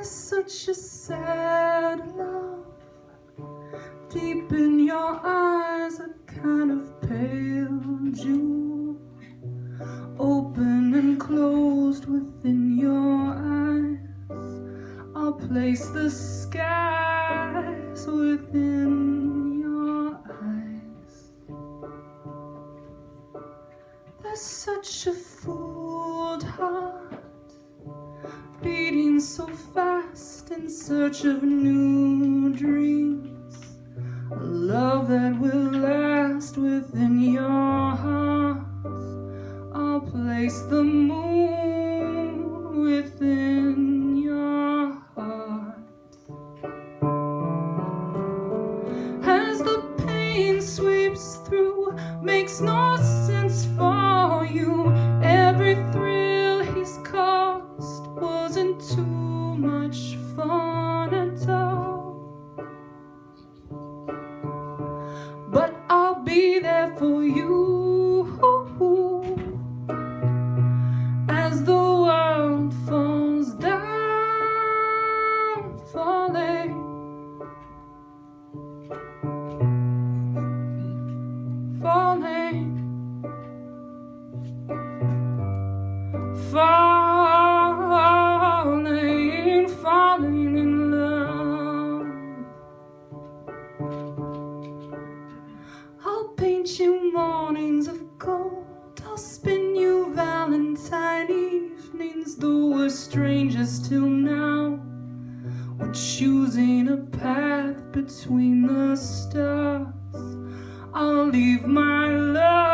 is such a sad love Deep in your eyes a kind of pale jewel Open and closed within your eyes. I'll place the skies within your eyes. There's such a fooled heart so fast in search of new dreams. A love that will last within your heart. I'll place the moon within your heart. As the pain sweeps through, makes no sense for path between the stars. I'll leave my love